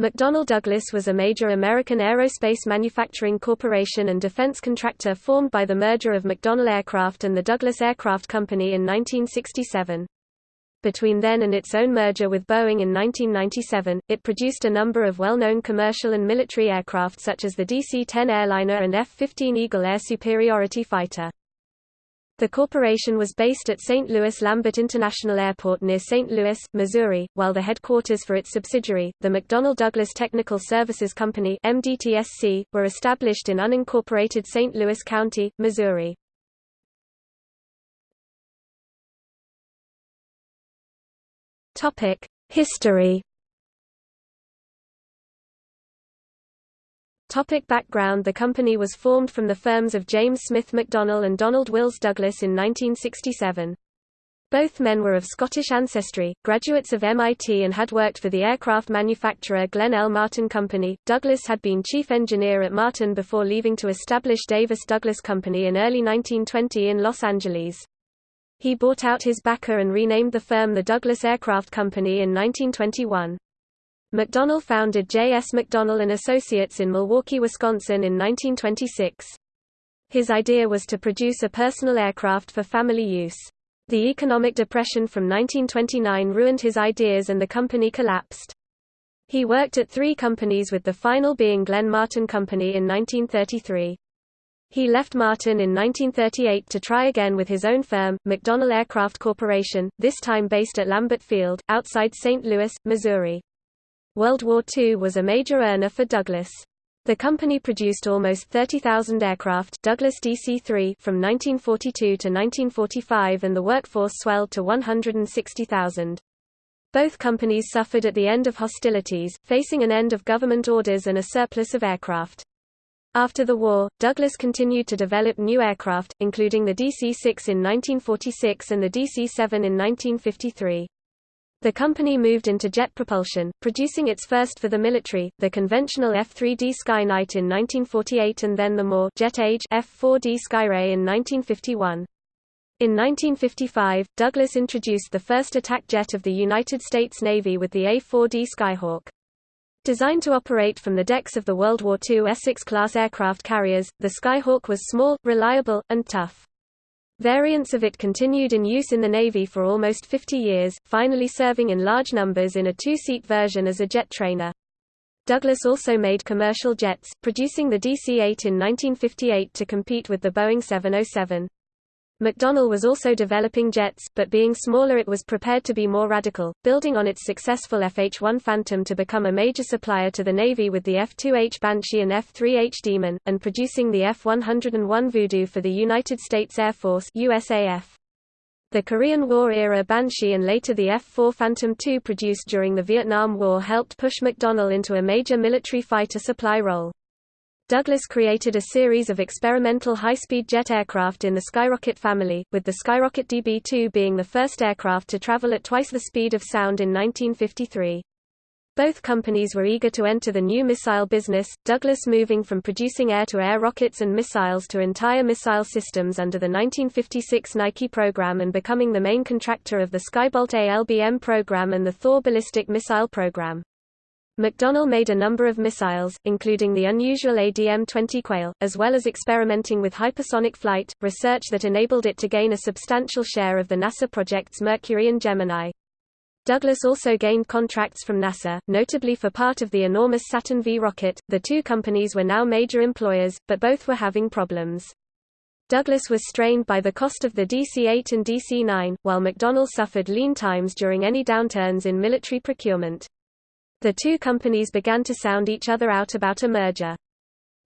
McDonnell Douglas was a major American aerospace manufacturing corporation and defense contractor formed by the merger of McDonnell Aircraft and the Douglas Aircraft Company in 1967. Between then and its own merger with Boeing in 1997, it produced a number of well-known commercial and military aircraft such as the DC-10 airliner and F-15 Eagle air superiority fighter. The corporation was based at St. Louis Lambert International Airport near St. Louis, Missouri, while the headquarters for its subsidiary, the McDonnell Douglas Technical Services Company MDTSC, were established in unincorporated St. Louis County, Missouri. History. Topic background The company was formed from the firms of James Smith McDonnell and Donald Wills Douglas in 1967. Both men were of Scottish ancestry, graduates of MIT and had worked for the aircraft manufacturer Glenn L. Martin Company. Douglas had been chief engineer at Martin before leaving to establish Davis Douglas Company in early 1920 in Los Angeles. He bought out his backer and renamed the firm the Douglas Aircraft Company in 1921. McDonnell founded J. S. McDonnell & Associates in Milwaukee, Wisconsin in 1926. His idea was to produce a personal aircraft for family use. The economic depression from 1929 ruined his ideas and the company collapsed. He worked at three companies with the final being Glenn Martin Company in 1933. He left Martin in 1938 to try again with his own firm, McDonnell Aircraft Corporation, this time based at Lambert Field, outside St. Louis, Missouri. World War II was a major earner for Douglas. The company produced almost 30,000 aircraft Douglas DC-3 from 1942 to 1945 and the workforce swelled to 160,000. Both companies suffered at the end of hostilities, facing an end of government orders and a surplus of aircraft. After the war, Douglas continued to develop new aircraft, including the DC-6 in 1946 and the DC-7 in 1953. The company moved into jet propulsion, producing its first for the military, the conventional F-3D Skyknight in 1948 and then the more jet-age F-4D Skyray in 1951. In 1955, Douglas introduced the first attack jet of the United States Navy with the A-4D Skyhawk. Designed to operate from the decks of the World War II Essex-class aircraft carriers, the Skyhawk was small, reliable, and tough. Variants of it continued in use in the Navy for almost 50 years, finally serving in large numbers in a two-seat version as a jet trainer. Douglas also made commercial jets, producing the DC-8 in 1958 to compete with the Boeing 707. McDonnell was also developing jets, but being smaller it was prepared to be more radical, building on its successful FH-1 Phantom to become a major supplier to the Navy with the F-2H Banshee and F-3H Demon, and producing the F-101 Voodoo for the United States Air Force USAF. The Korean War-era Banshee and later the F-4 Phantom II produced during the Vietnam War helped push McDonnell into a major military fighter supply role. Douglas created a series of experimental high-speed jet aircraft in the Skyrocket family, with the Skyrocket DB-2 being the first aircraft to travel at twice the speed of sound in 1953. Both companies were eager to enter the new missile business, Douglas moving from producing air-to-air -air rockets and missiles to entire missile systems under the 1956 Nike program and becoming the main contractor of the Skybolt ALBM program and the Thor ballistic missile program. McDonnell made a number of missiles, including the unusual ADM-20 Quail, as well as experimenting with hypersonic flight, research that enabled it to gain a substantial share of the NASA projects Mercury and Gemini. Douglas also gained contracts from NASA, notably for part of the enormous Saturn V rocket. The two companies were now major employers, but both were having problems. Douglas was strained by the cost of the DC-8 and DC-9, while McDonnell suffered lean times during any downturns in military procurement. The two companies began to sound each other out about a merger.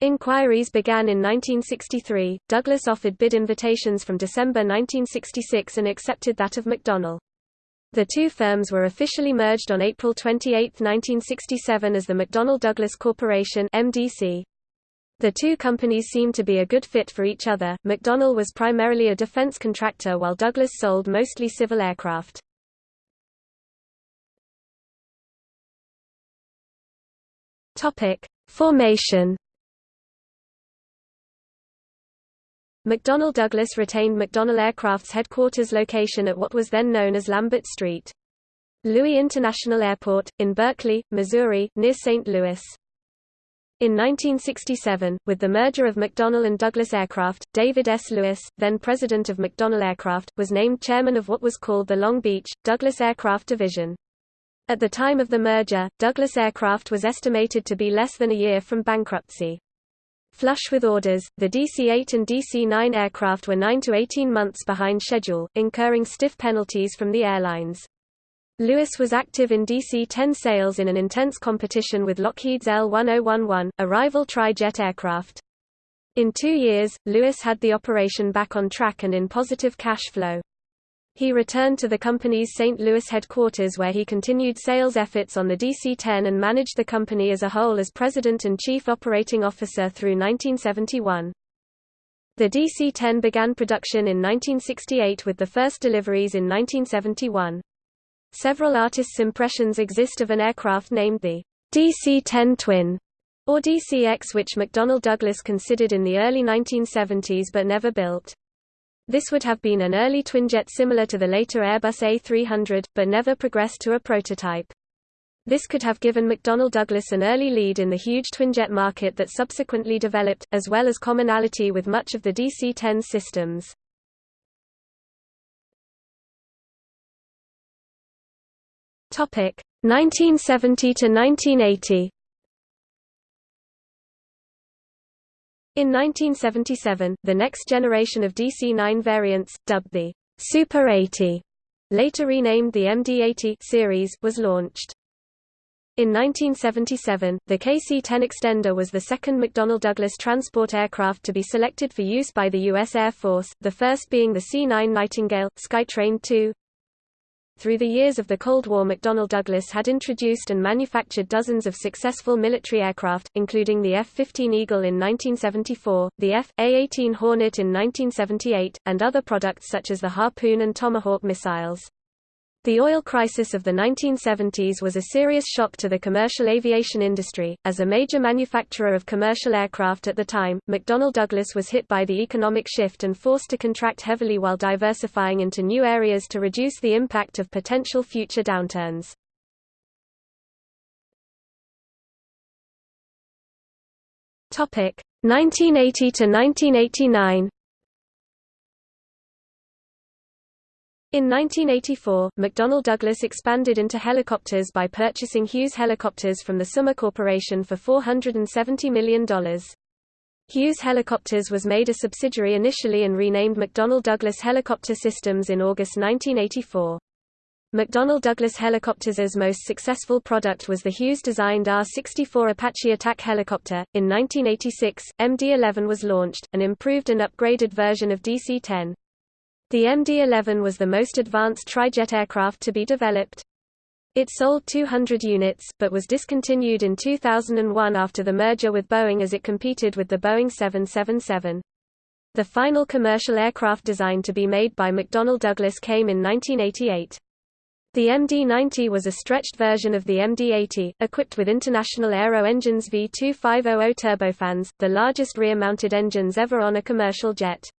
Inquiries began in 1963. Douglas offered bid invitations from December 1966 and accepted that of McDonnell. The two firms were officially merged on April 28, 1967 as the McDonnell Douglas Corporation MDC. The two companies seemed to be a good fit for each other. McDonnell was primarily a defense contractor while Douglas sold mostly civil aircraft. Topic: Formation. McDonnell Douglas retained McDonnell Aircraft's headquarters location at what was then known as Lambert Street. Louis International Airport, in Berkeley, Missouri, near St. Louis. In 1967, with the merger of McDonnell and Douglas Aircraft, David S. Lewis, then president of McDonnell Aircraft, was named chairman of what was called the Long Beach, Douglas Aircraft Division. At the time of the merger, Douglas Aircraft was estimated to be less than a year from bankruptcy. Flush with orders, the DC-8 and DC-9 aircraft were 9 to 18 months behind schedule, incurring stiff penalties from the airlines. Lewis was active in DC-10 sales in an intense competition with Lockheed's L-1011, a rival tri-jet aircraft. In two years, Lewis had the operation back on track and in positive cash flow. He returned to the company's St. Louis headquarters where he continued sales efforts on the DC-10 and managed the company as a whole as president and chief operating officer through 1971. The DC-10 began production in 1968 with the first deliveries in 1971. Several artists' impressions exist of an aircraft named the DC-10 Twin, or DCX which McDonnell Douglas considered in the early 1970s but never built. This would have been an early twinjet similar to the later Airbus A300, but never progressed to a prototype. This could have given McDonnell Douglas an early lead in the huge twinjet market that subsequently developed, as well as commonality with much of the DC-10 systems. Topic 1970 to 1980. In 1977, the next generation of DC-9 variants, dubbed the Super 80, later renamed the MD-80 series, was launched. In 1977, the KC-10 Extender was the second McDonnell Douglas transport aircraft to be selected for use by the U.S. Air Force, the first being the C-9 Nightingale, Skytrain II, through the years of the Cold War McDonnell Douglas had introduced and manufactured dozens of successful military aircraft, including the F-15 Eagle in 1974, the F.A-18 Hornet in 1978, and other products such as the Harpoon and Tomahawk missiles. The oil crisis of the 1970s was a serious shock to the commercial aviation industry. As a major manufacturer of commercial aircraft at the time, McDonnell Douglas was hit by the economic shift and forced to contract heavily while diversifying into new areas to reduce the impact of potential future downturns. Topic: 1980 to 1989. In 1984, McDonnell Douglas expanded into helicopters by purchasing Hughes Helicopters from the Summa Corporation for $470 million. Hughes Helicopters was made a subsidiary initially and renamed McDonnell Douglas Helicopter Systems in August 1984. McDonnell Douglas Helicopters' most successful product was the Hughes-designed AH-64 Apache attack helicopter. In 1986, MD-11 was launched, an improved and upgraded version of DC-10. The MD-11 was the most advanced trijet aircraft to be developed. It sold 200 units, but was discontinued in 2001 after the merger with Boeing as it competed with the Boeing 777. The final commercial aircraft designed to be made by McDonnell Douglas came in 1988. The MD-90 was a stretched version of the MD-80, equipped with International Aero Engines V2500 turbofans, the largest rear-mounted engines ever on a commercial jet.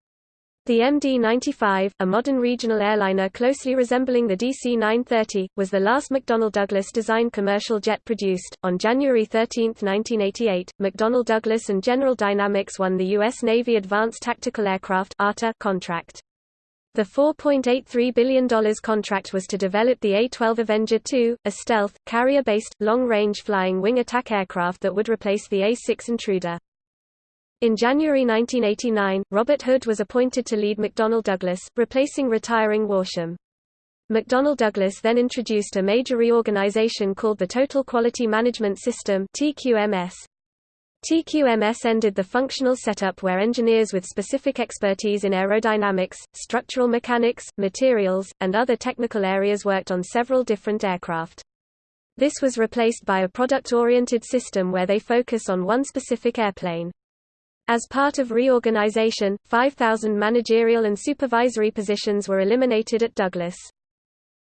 The MD-95, a modern regional airliner closely resembling the DC-930, was the last McDonnell Douglas-designed commercial jet produced. On January 13, 1988, McDonnell Douglas and General Dynamics won the U.S. Navy Advanced Tactical Aircraft contract. The $4.83 billion contract was to develop the A-12 Avenger II, a stealth, carrier-based, long-range flying wing attack aircraft that would replace the A-6 Intruder. In January 1989, Robert Hood was appointed to lead McDonnell Douglas, replacing retiring Worsham. McDonnell Douglas then introduced a major reorganization called the Total Quality Management System TQMS. TQMS ended the functional setup where engineers with specific expertise in aerodynamics, structural mechanics, materials, and other technical areas worked on several different aircraft. This was replaced by a product-oriented system where they focus on one specific airplane. As part of reorganization, 5,000 managerial and supervisory positions were eliminated at Douglas.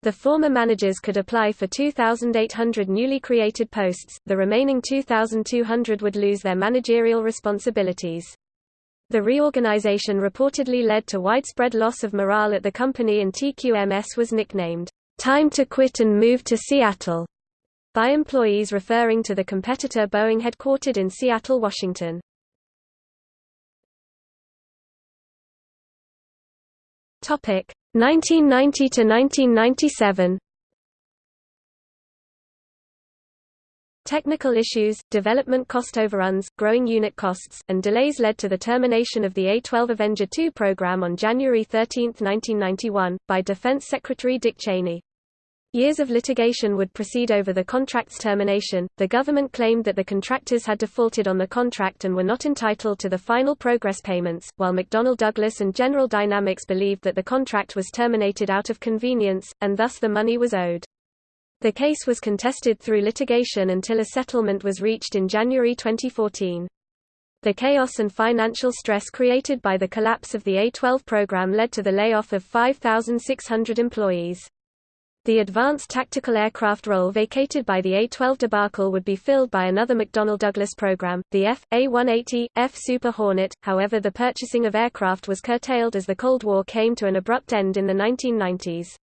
The former managers could apply for 2,800 newly created posts, the remaining 2,200 would lose their managerial responsibilities. The reorganization reportedly led to widespread loss of morale at the company and TQMS was nicknamed, time to quit and move to Seattle by employees referring to the competitor Boeing headquartered in Seattle, Washington. Topic 1990 to 1997. Technical issues, development cost overruns, growing unit costs, and delays led to the termination of the A-12 Avenger II program on January 13, 1991, by Defense Secretary Dick Cheney. Years of litigation would proceed over the contract's termination. The government claimed that the contractors had defaulted on the contract and were not entitled to the final progress payments, while McDonnell Douglas and General Dynamics believed that the contract was terminated out of convenience, and thus the money was owed. The case was contested through litigation until a settlement was reached in January 2014. The chaos and financial stress created by the collapse of the A-12 program led to the layoff of 5,600 employees. The advanced tactical aircraft role vacated by the A-12 debacle would be filled by another McDonnell Douglas program, the F.A-180, F Super Hornet, however the purchasing of aircraft was curtailed as the Cold War came to an abrupt end in the 1990s.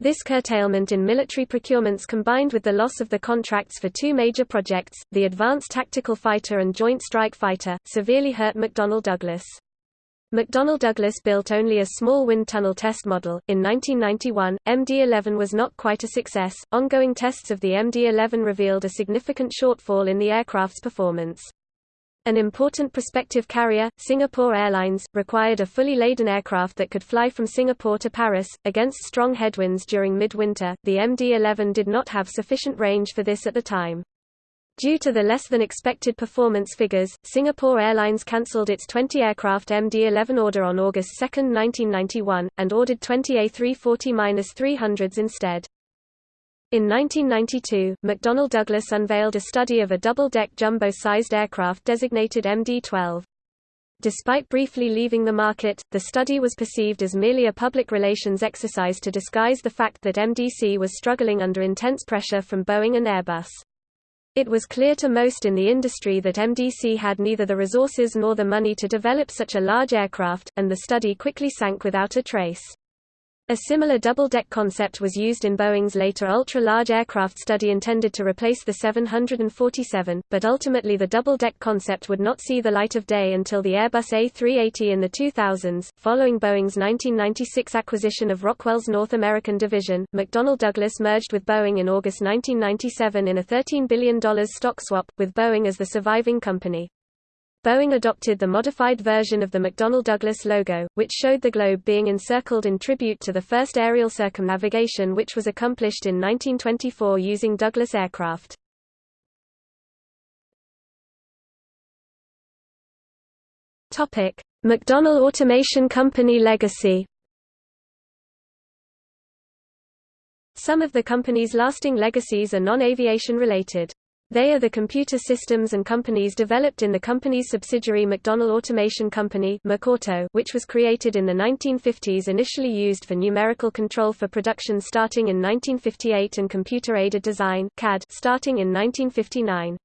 This curtailment in military procurements combined with the loss of the contracts for two major projects, the Advanced Tactical Fighter and Joint Strike Fighter, severely hurt McDonnell Douglas. McDonnell Douglas built only a small wind tunnel test model. In 1991, MD-11 was not quite a success. Ongoing tests of the MD-11 revealed a significant shortfall in the aircraft's performance. An important prospective carrier, Singapore Airlines, required a fully laden aircraft that could fly from Singapore to Paris. Against strong headwinds during midwinter, the MD-11 did not have sufficient range for this at the time. Due to the less than expected performance figures, Singapore Airlines cancelled its 20-aircraft MD-11 order on August 2, 1991, and ordered 20 A340-300s instead. In 1992, McDonnell Douglas unveiled a study of a double-deck jumbo-sized aircraft designated MD-12. Despite briefly leaving the market, the study was perceived as merely a public relations exercise to disguise the fact that MDC was struggling under intense pressure from Boeing and Airbus. It was clear to most in the industry that MDC had neither the resources nor the money to develop such a large aircraft, and the study quickly sank without a trace. A similar double-deck concept was used in Boeing's later ultra-large aircraft study intended to replace the 747, but ultimately the double-deck concept would not see the light of day until the Airbus A380 in the 2000s. Following Boeing's 1996 acquisition of Rockwell's North American division, McDonnell Douglas merged with Boeing in August 1997 in a $13 billion stock swap, with Boeing as the surviving company. Boeing adopted the modified version of the McDonnell Douglas logo, which showed the globe being encircled in tribute to the first aerial circumnavigation which was accomplished in 1924 using Douglas aircraft. McDonnell Automation Company legacy Some of the company's lasting legacies are non-aviation related. They are the computer systems and companies developed in the company's subsidiary McDonnell Automation Company which was created in the 1950s initially used for numerical control for production starting in 1958 and computer-aided design starting in 1959.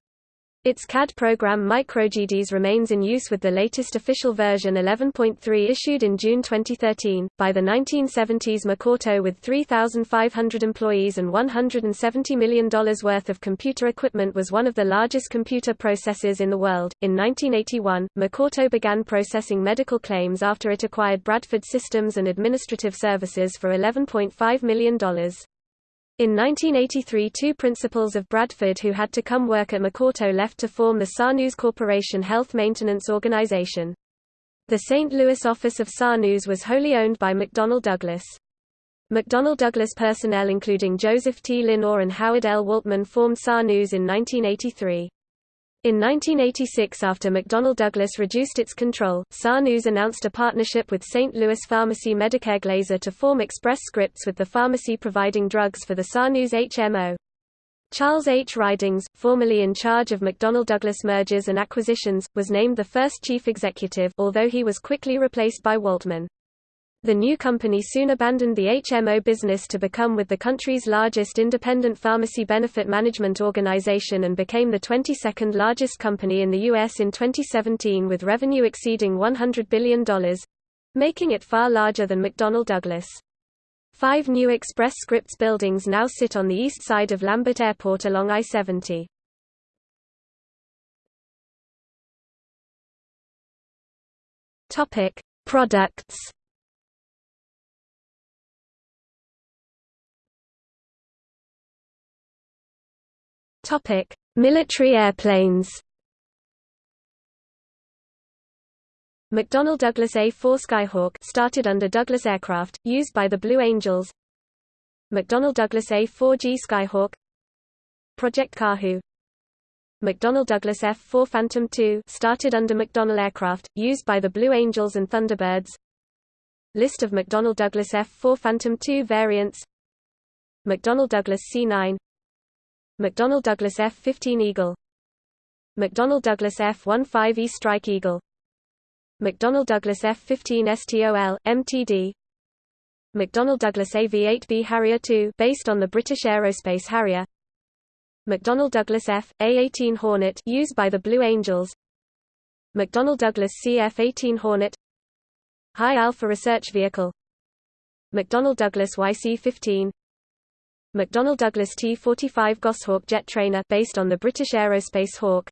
Its CAD program MicroGDS remains in use with the latest official version 11.3 issued in June 2013. By the 1970s, McAuto, with 3,500 employees and $170 million worth of computer equipment, was one of the largest computer processors in the world. In 1981, McAuto began processing medical claims after it acquired Bradford Systems and Administrative Services for $11.5 million. In 1983 two principals of Bradford who had to come work at McAuto left to form the SANUS Corporation Health Maintenance Organization. The St. Louis office of SANUS was wholly owned by McDonnell Douglas. McDonnell Douglas personnel including Joseph T. Linor and Howard L. Waltman formed SANUS in 1983. In 1986 after McDonnell Douglas reduced its control, SANUS announced a partnership with St. Louis pharmacy Medicare Glaser to form Express Scripts with the pharmacy providing drugs for the SANUS HMO. Charles H. Ridings, formerly in charge of McDonnell Douglas mergers and acquisitions, was named the first chief executive although he was quickly replaced by Waltman. The new company soon abandoned the HMO business to become with the country's largest independent pharmacy benefit management organization and became the 22nd largest company in the U.S. in 2017 with revenue exceeding $100 billion, making it far larger than McDonnell Douglas. Five new Express Scripts buildings now sit on the east side of Lambert Airport along I-70. Topic: Products. Topic: Military airplanes. McDonnell Douglas A-4 Skyhawk started under Douglas Aircraft, used by the Blue Angels. McDonnell Douglas A-4G Skyhawk. Project Kahu McDonnell Douglas F-4 Phantom II started under McDonnell Aircraft, used by the Blue Angels and Thunderbirds. List of McDonnell Douglas F-4 Phantom II variants. McDonnell Douglas C-9 McDonnell Douglas F-15 Eagle. McDonnell Douglas F-15E Strike Eagle. McDonnell Douglas F-15 STOL, MTD McDonnell Douglas AV-8B Harrier II based on the British Aerospace Harrier. McDonnell Douglas F. A-18 Hornet used by the Blue Angels. McDonnell Douglas CF-18 Hornet. High Alpha Research Vehicle. McDonnell Douglas YC-15 McDonnell Douglas T-45 Goshawk jet trainer based on the British Aerospace Hawk.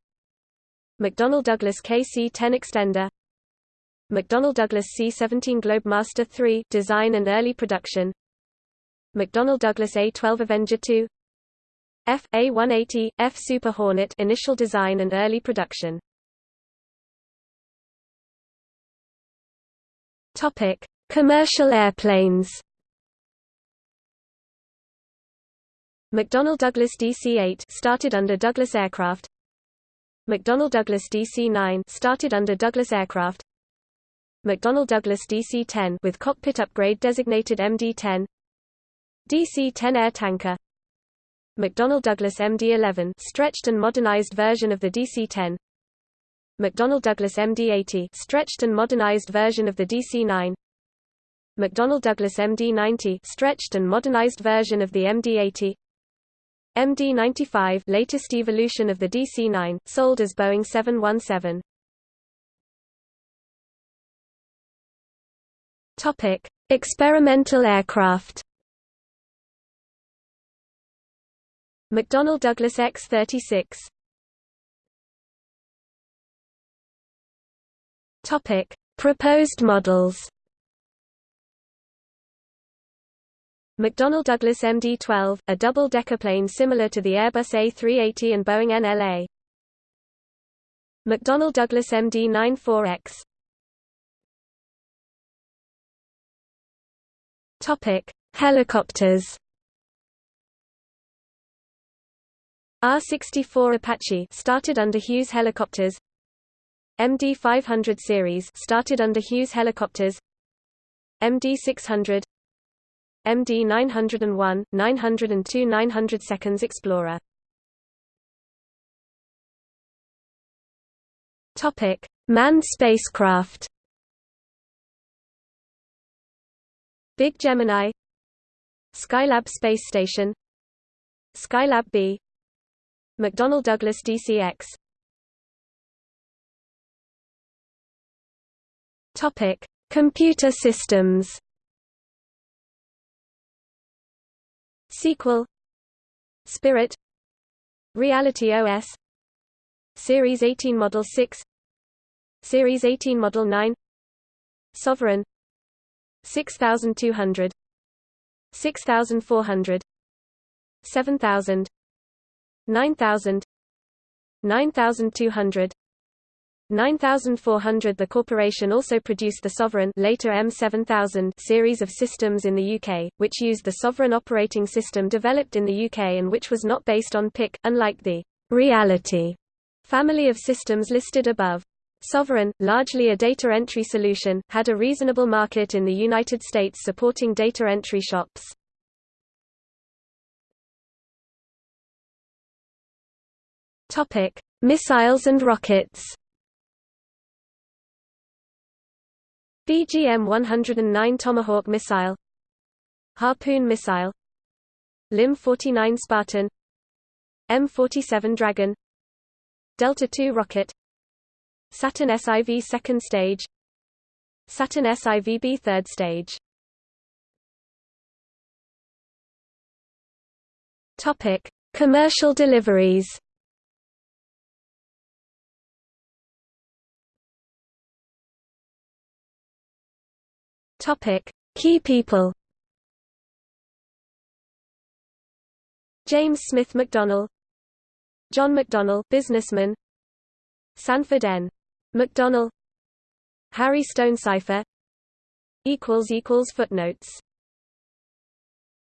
McDonnell Douglas KC-10 extender. McDonnell Douglas C-17 Globemaster III design and early production. McDonnell Douglas A-12 Avenger II F A180 F Super Hornet initial design and early production. Topic: Commercial airplanes. McDonnell Douglas DC-8 started under Douglas Aircraft. McDonnell Douglas DC-9 started under Douglas Aircraft. McDonnell Douglas DC-10 with cockpit upgrade designated MD-10. DC-10 air tanker McDonnell Douglas MD-11 stretched and modernized version of the DC-10 McDonnell Douglas MD-80 stretched and modernized version of the DC-9 McDonnell Douglas MD-90 stretched and modernized version of the MD-80 MD-95 latest evolution of the DC-9 sold as Boeing 717 Topic Experimental aircraft. McDonnell Douglas X-36 Topic: Proposed models. McDonnell Douglas MD-12, a double-decker plane similar to the Airbus A380 and Boeing NLA. McDonnell Douglas MD-94X. Topic: Helicopters. AH-64 Apache started under Hughes Helicopters MD-500 series started under Hughes Helicopters MD-600 MD-901, 902 900 seconds Explorer. Topic: Manned spacecraft. Big Gemini, Skylab Space Station, Skylab B, McDonnell Douglas DCX Topic: Computer systems. Sequel. Spirit. Reality OS Series 18 Model 6 Series 18 Model 9 Sovereign. 6200 6400 7000 9000 9200 9400 The corporation also produced the Sovereign later M7000 series of systems in the UK, which used the Sovereign operating system developed in the UK and which was not based on Pick, unlike the Reality family of systems listed above. Sovereign, largely a data entry solution, had a reasonable market in the United States supporting data entry shops. Missiles and rockets. BGM-109 Tomahawk missile Harpoon missile LIM-49 Spartan M47 Dragon Delta II rocket Saturn SIV second stage Saturn SIVB third stage. Topic: Commercial deliveries. Topic: Key people. James Smith McDonnell John McDonnell businessman Sanford N. McDonnell Harry Stonecipher equals equals footnotes